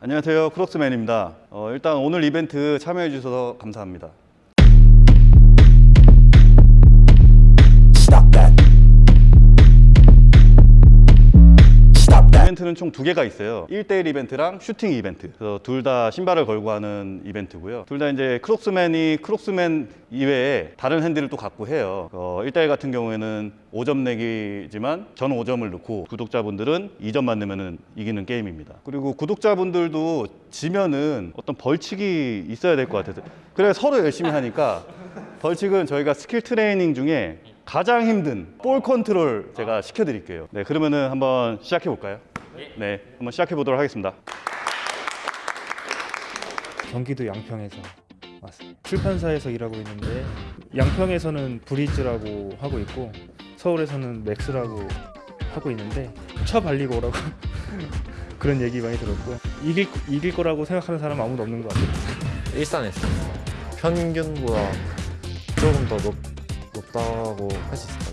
안녕하세요. 크록스맨입니다. 어, 일단 오늘 이벤트 참여해 주셔서 감사합니다 이벤트는 총 두 개가 있어요. 1대1 이벤트랑 슈팅 이벤트. 그래서 둘 다 신발을 걸고 하는 이벤트고요. 둘 다 이제 크록스맨이 크록스맨 이외에 다른 핸들을 또 갖고 해요. 어, 1대1 같은 경우에는 5점 내기지만 저는 5점을 넣고 구독자분들은 2점만 넣으면 이기는 게임입니다. 그리고 구독자분들도 지면은 어떤 벌칙이 있어야 될 것 같아서. 그래 서로 열심히 하니까 벌칙은 저희가 스킬 트레이닝 중에 가장 힘든 볼 컨트롤 제가 시켜드릴게요. 네, 그러면은 한번 시작해 볼까요? 네, 한번 시작해 보도록 하겠습니다. 경기도 양평에서 왔습니다. 출판사에서 일하고 있는데 양평에서는 브리즈라고 하고 있고 서울에서는 맥스라고 하고 있는데 쳐 발리고 오라고 그런 얘기 많이 들었고 이길 이길 거라고 생각하는 사람 아무도 없는 것 같아요. 일산에서 평균보다 조금 더 높, 높다고 할수 같아요.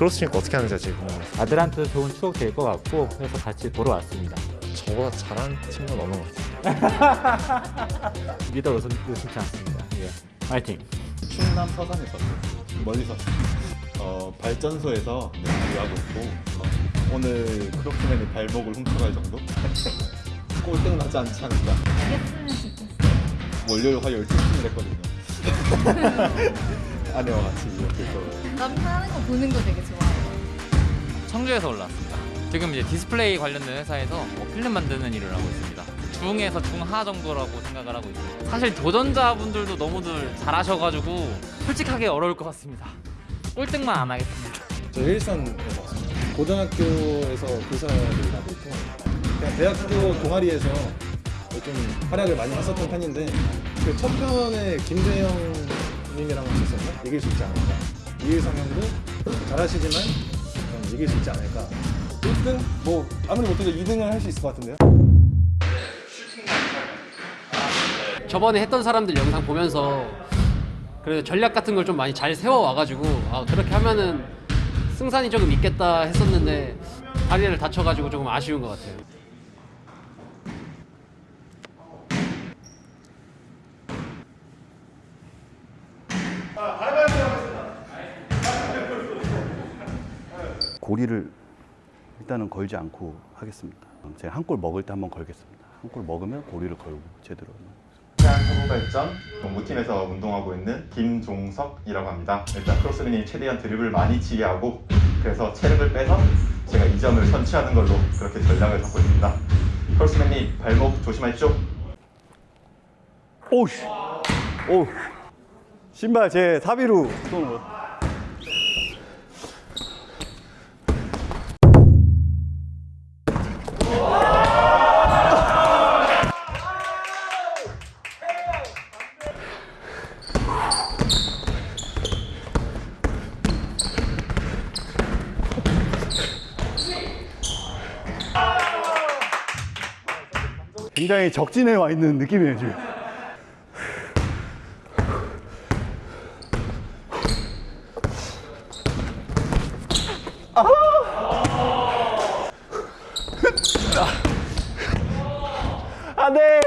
크로스니까 어떻게 하는지 제일 궁금해요. 아들한테 좋은 추억 될 것 같고 그래서 같이 보러 왔습니다. 저보다 잘하는 친구는 없는 것 같아요. 믿어 의심, 의심치 않습니다. 예. 파이팅! 충남 서산에서 멀리서 어, 발전소에서 네, 일하고 있고 어, 오늘 크로스맨의 발목을 훔쳐갈 정도? 꼴등 나지 않지 않을까 월요일 화요일 출근을 했거든요 아내와 같이 이렇게 또 남편 하는 거 보는 거 되게 좋아해요. 청주에서 올라왔습니다. 지금 이제 디스플레이 관련된 회사에서 뭐 필름 만드는 일을 하고 있습니다. 중에서 중하 정도라고 생각을 하고 있습니다. 사실 도전자분들도 너무들 잘하셔가지고 솔직하게 어려울 것 같습니다. 꼴등만 안 하겠습니다. 저 일산에서 왔습니다 고등학교에서 교사를 하고 있고 그냥 대학교 동아리에서 좀 활약을 많이 했었던 편인데 그 첫 편에 김대영 님이랑 하셨었나? 이길 수 있지 않을까 이일성 형도 잘하시지만 음, 이길 수 있지 않을까 1등? 뭐 아무리 못해도 2등을 할 수 있을 것 같은데요? 저번에 했던 사람들 영상 보면서 그래도 전략 같은 걸 좀 많이 잘 세워 와가지고 아, 그렇게 하면은 승산이 조금 있겠다 했었는데 다리를 다쳐가지고 조금 아쉬운 것 같아요. 고리를 일단은 걸지 않고 하겠습니다. 제가 한 골 먹을 때 한번 걸겠습니다. 한 골 먹으면 고리를 걸고 제대로. 태안 서부발전 농구팀에서 운동하고 있는 김종석이라고 합니다. 일단 크로스맨이 최대한 드립을 많이 치게 하고 그래서 체력을 빼서 제가 2점을 선취하는 걸로 그렇게 전략을 잡고 있습니다. 크로스맨이 발목 조심하십시오. 오우씨, 오, 신발 제 사비로 거. 굉장히 적진에 와 있는 느낌이에요 지금. 안돼.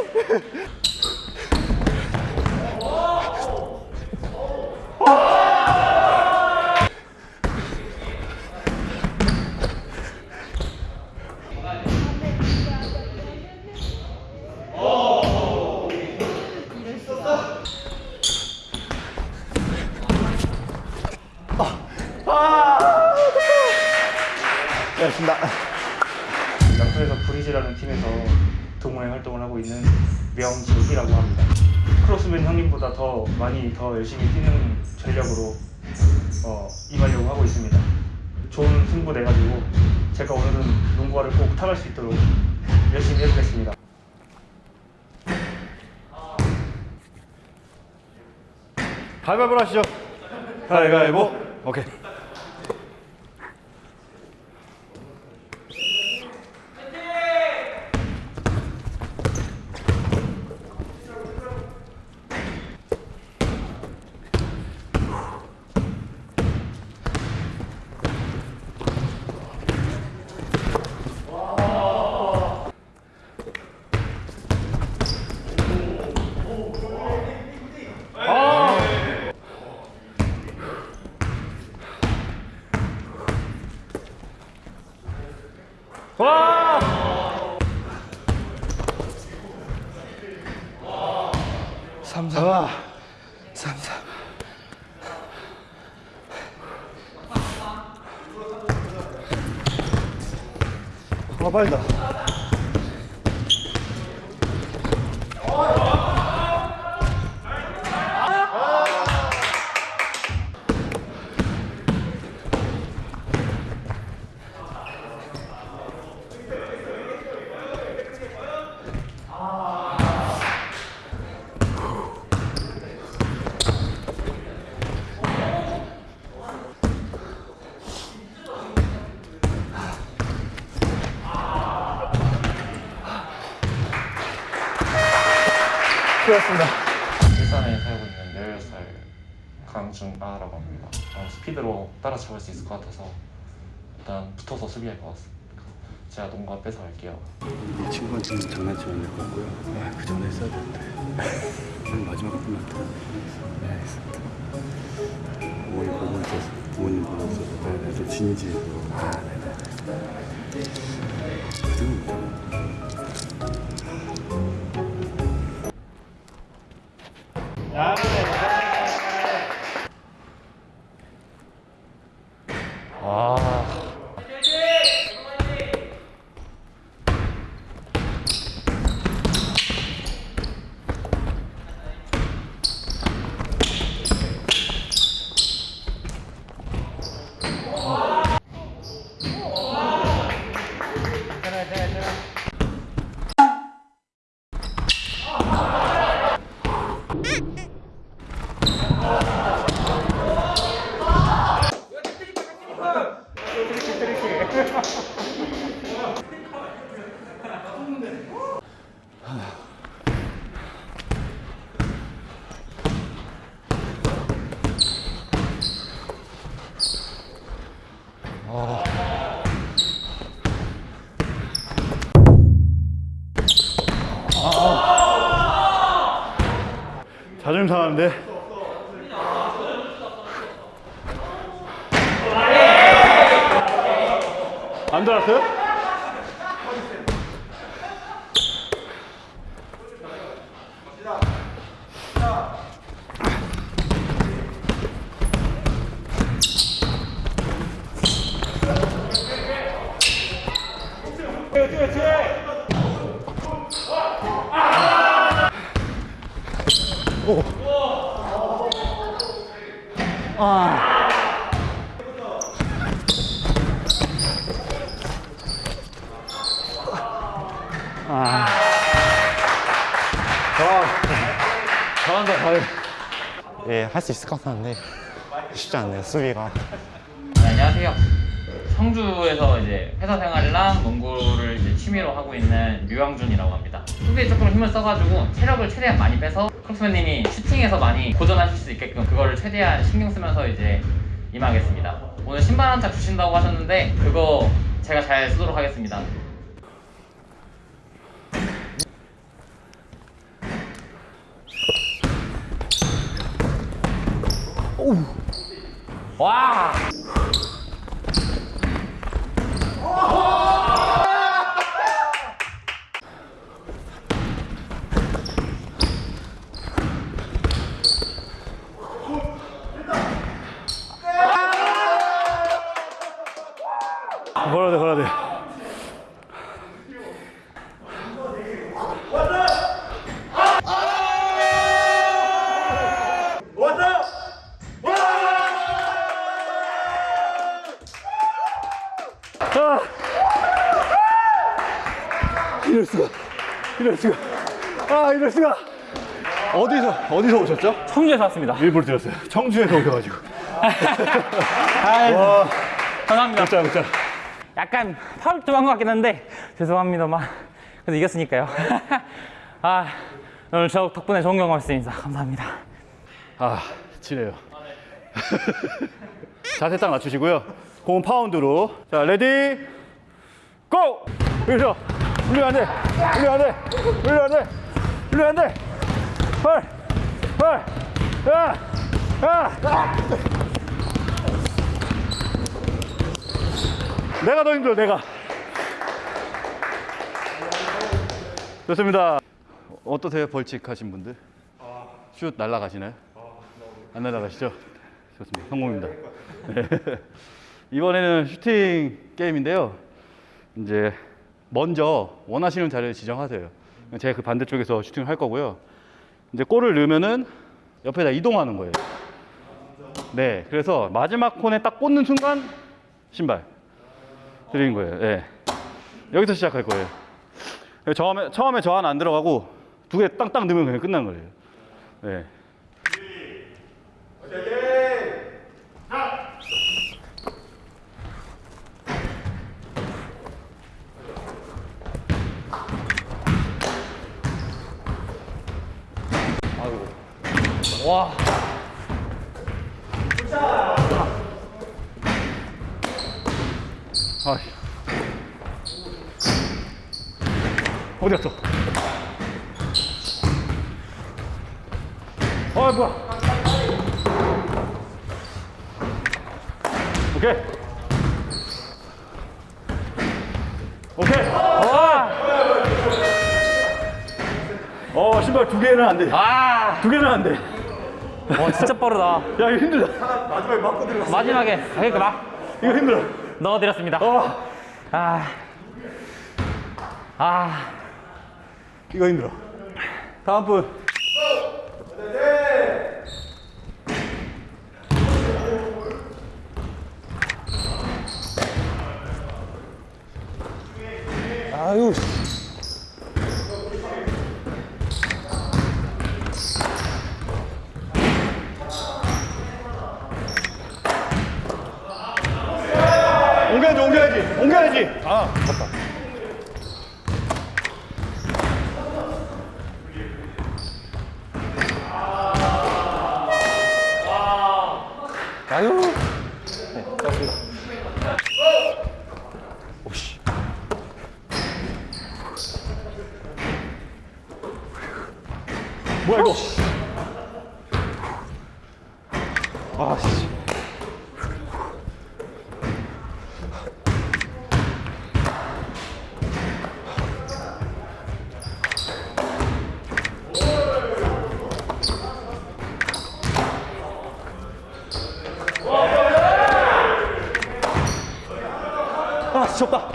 더 많이 더 열심히 뛰는 전력으로 어, 임하려고 하고 있습니다. 좋은 승부 내가지고 제가 오늘은 농구화를 꼭 타갈 수 있도록 열심히 해보겠습니다. 가위바위보 하시죠. 가위바위보. 오케이. 와! 삼삼. 와. 삼삼. 아, 빠르다. 수고하셨습니다 일산에 살고 있는 16살 강중아라고 합니다. 어, 스피드로 따라잡을 수 있을 것 같아서 일단 붙어서 수비할 것 같습니다. 제가 농구 뺏어 갈게요. 이 친구한테는 장난치면 될것 같고요. 아, 그 전에 했어야 되는데. 오늘 마지막 분한테. 네, 알겠습니다. 어머니 보고 있어서, 부모님 보고 있어서. 네, 네, 좀 진지해서. 네, 네, 네. 그때는 못하고. 자존심 상하는데. 안 들어 왔어요? 예, 할 수 있을 것 같았는데 쉽지 않네요, 수비가. 네, 안녕하세요. 청주에서 이제 회사 생활이랑 농구를 이제 취미로 하고 있는 류영준이라고 합니다. 수비에 조금 힘을 써가지고 체력을 최대한 많이 빼서 크록스맨님이 슈팅에서 많이 고전하실 수 있게끔 그거를 최대한 신경 쓰면서 이제 임하겠습니다. 오늘 신발 한 짝 주신다고 하셨는데 그거 제가 잘 쓰도록 하겠습니다. 와! 걸어 아 이럴 수가. 어디서 어디서 오셨죠? 청주에서 왔습니다. 일부러 드렸어요. 청주에서 오셔가지고. 아유, 와, 감사합니다. 진짜 진짜. 약간 파울 좀한것 같긴 한데 죄송합니다만 그래도 이겼으니까요. 아 오늘 저 덕분에 좋은 경험 했습니다. 감사합니다. 아, 지네요. 자세 딱 낮추시고요. 공 pound로. 자, ready, 고! 여기서. 울리면 안 돼. 울리면 안 돼. 울리면 안 돼. 울리면 안 돼. 헐. 헐. 야! 야! 내가 더 힘들어, 내가. 좋습니다. 어떠세요, 벌칙 하신 분들? 슛 날라가시나요? 안 날라가시죠? 좋습니다. 성공입니다. 네. 이번에는 슈팅 게임인데요. 이제 먼저 원하시는 자리를 지정하세요. 제가 그 반대쪽에서 슈팅을 할 거고요. 이제 골을 넣으면은 옆에다 이동하는 거예요. 네, 그래서 마지막 콘에 딱 꽂는 순간 신발 드리는 거예요. 네. 여기서 시작할 거예요. 처음에 처음에 저 하나 안 들어가고 두 개 땅땅 넣으면 그냥 끝난 거예요. 네. 와. 아. 어디 갔어? 아 뭐야? 오케이. 오케이. 와. 어 신발 두 개는 안 돼. 아. 두 개는 안 돼. 와 진짜 빠르다. 야 이거 힘들다. 마지막에 맞고 들어갔어. 마지막에 아, 그러니까 막 이거 힘들어. 넣어드렸습니다. 어. 아. 아. 이거 힘들어. 다음 분. 아유. 옮겨야지, 옮겨야지, 옮겨야지. 아, 맞다. 아유. 뭐야 이거? 아, 씨. 아, 졌다.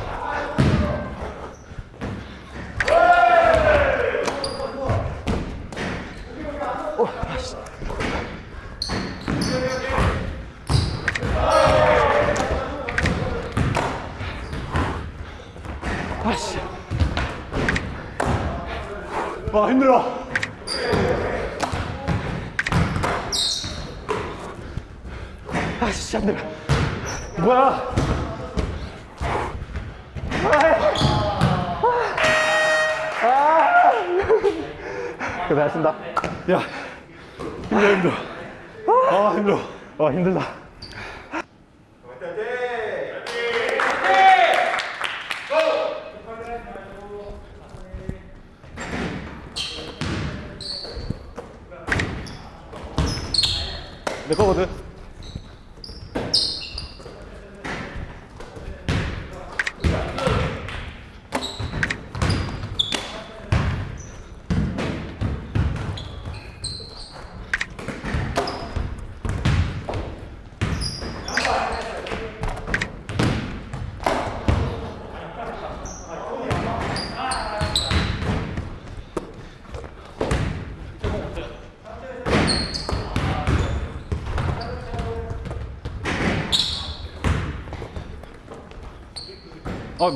아씨. 와 힘들어. 아씨 안 들어. 뭐야? 고생하셨습니다. 야, 힘들어 힘들어. 아 힘들어. 아 힘들다. 내 거거든. 아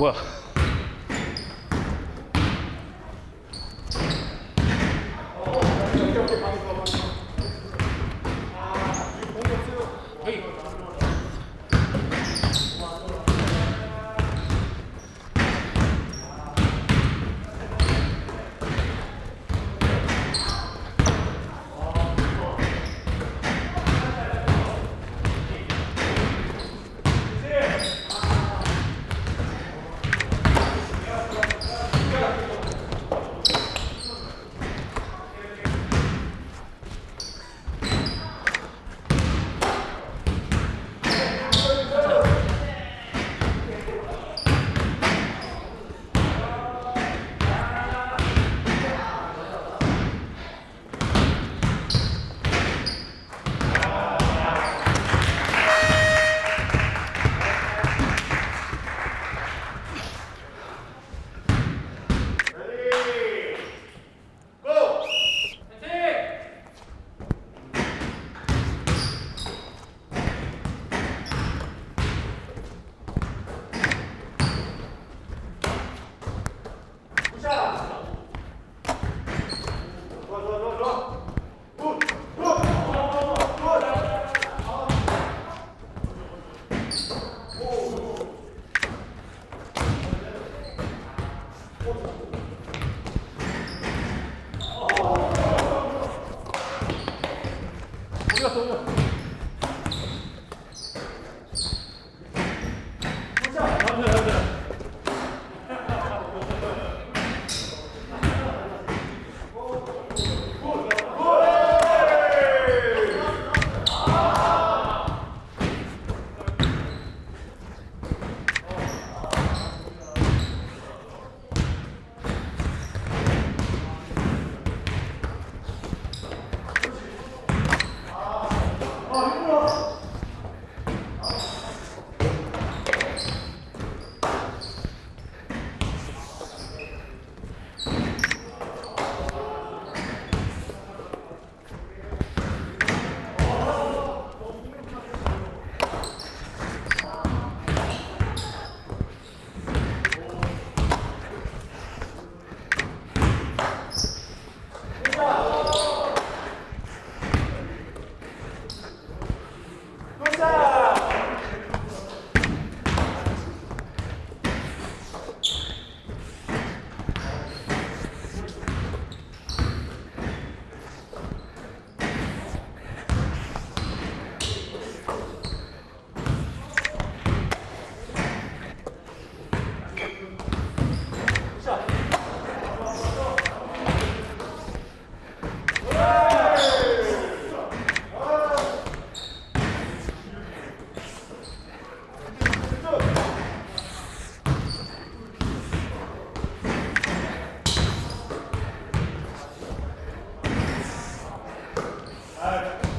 Aye.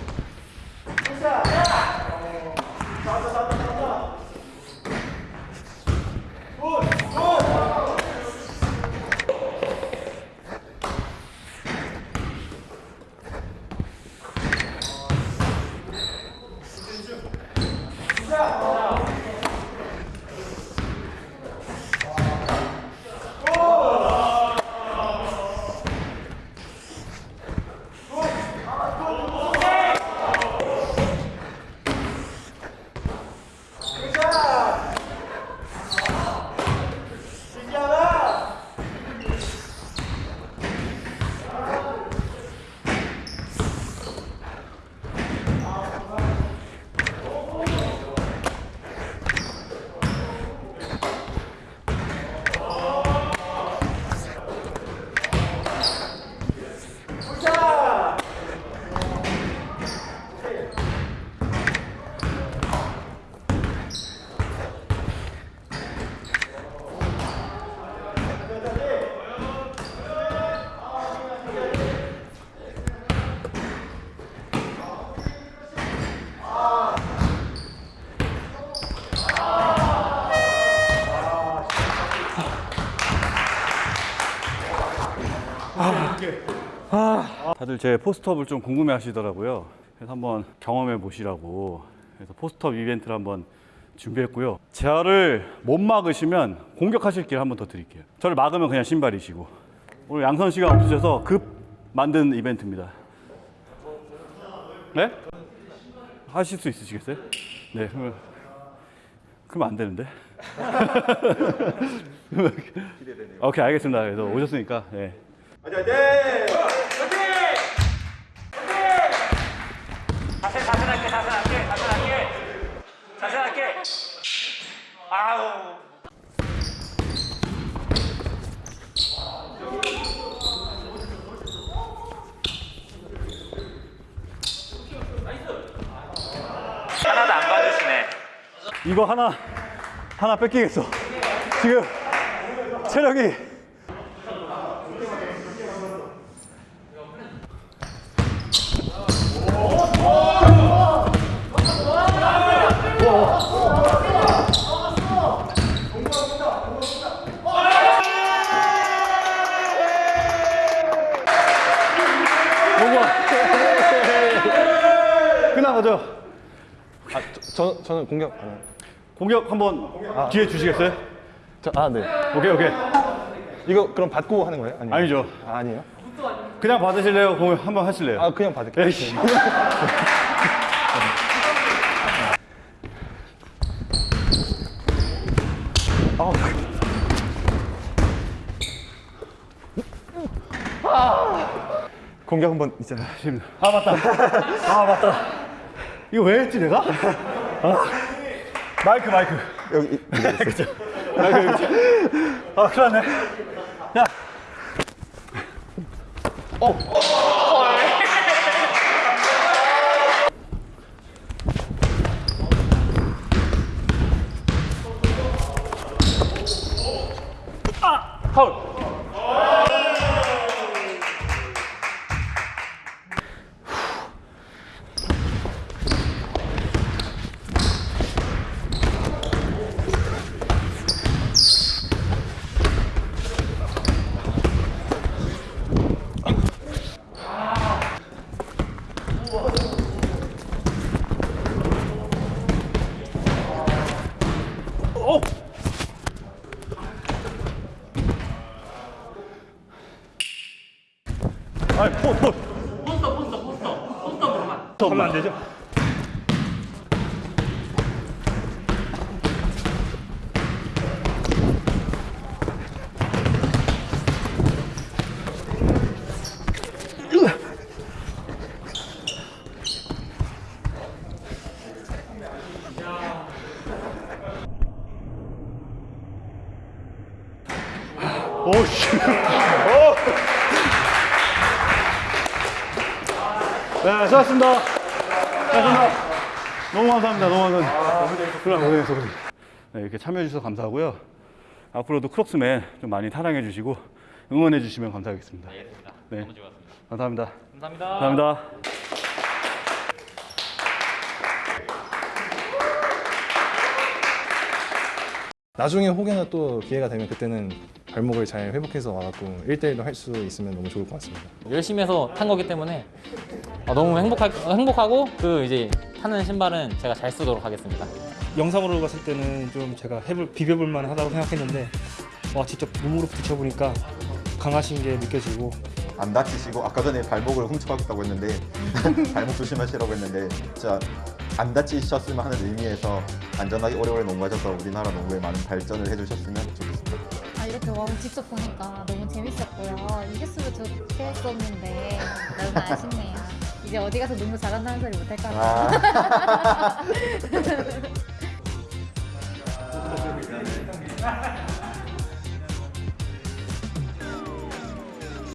다들 제 포스트업을 좀 궁금해 하시더라고요. 그래서 한번 경험해 보시라고. 그래서 포스트업 이벤트를 한번 준비했고요. 저를 못 막으시면 공격하실 기회 한번 더 드릴게요. 저를 막으면 그냥 신발이시고. 오늘 양선 씨가 없으셔서 급 만든 이벤트입니다. 네? 하실 수 있으시겠어요? 네. 그러면, 그러면 안 되는데. 오케이, 알겠습니다. 그래서 오셨으니까. 네. 자세 자세하게 자세하게 자세하게 자세하게 아우 하나도 안 받으시네 이거 하나 하나 뺏기겠어. 지금 체력이 끝나가죠. 아, 저, 저는 공격 안 해요. 공격 한번 기회 주시겠어요? 저, 아, 네. 오케이 오케이. 이거 그럼 받고 하는 거예요? 아니면? 아니죠. 아, 아니에요? 그냥 받으실래요? 공격 한번 하실래요? 아, 그냥 받을게요. 에이씨. 공격 한번 있잖아요. 지금 아 맞다. 아 맞다. 이거 왜 했지 내가? 아. 마이크 마이크. 여기, 그죠. 마이크 여기. 아 큰일 났네. 야. 아니 포스터으로만 하면 안 되죠? 오씨. 오. 네. 수고하셨습니다. 너무 감사합니다. 너무 감사합니다. 그럼 고생했어, 고생. 네, 이렇게 참여해 주셔서 감사하고요. 앞으로도 크록스맨 좀 많이 사랑해 주시고 응원해 주시면 감사하겠습니다. 알겠습니다. 네. 너무 좋았습니다. 감사합니다. 감사합니다. 감사합니다. 나중에 혹여나 또 기회가 되면 그때는 발목을 잘 회복해서 와갖고 1대1도 할 수 있으면 너무 좋을 것 같습니다. 열심히 해서 탄 거기 때문에 아, 너무 행복할, 행복하고 그 이제 타는 신발은 제가 잘 쓰도록 하겠습니다. 영상으로 봤을 때는 좀 제가 해볼 비벼볼 만하다고 생각했는데 와 직접 몸으로 부딪혀보니까 강하신 게 느껴지고 안 다치시고 아까 전에 발목을 훔쳐가겠다고 했는데 발목 조심하시라고 했는데 진짜 안 다치셨으면 하는 의미에서 안전하게 오래오래 농구하셔서 우리나라 농구에 많은 발전을 해주셨으면 좋겠습니다. 와 직접 보니까 너무 재밌었고요. 이겼으면 좋겠었는데 너무 아쉽네요. 이제 어디 가서 농구 잘한다는 소리 못할까 봐. 아.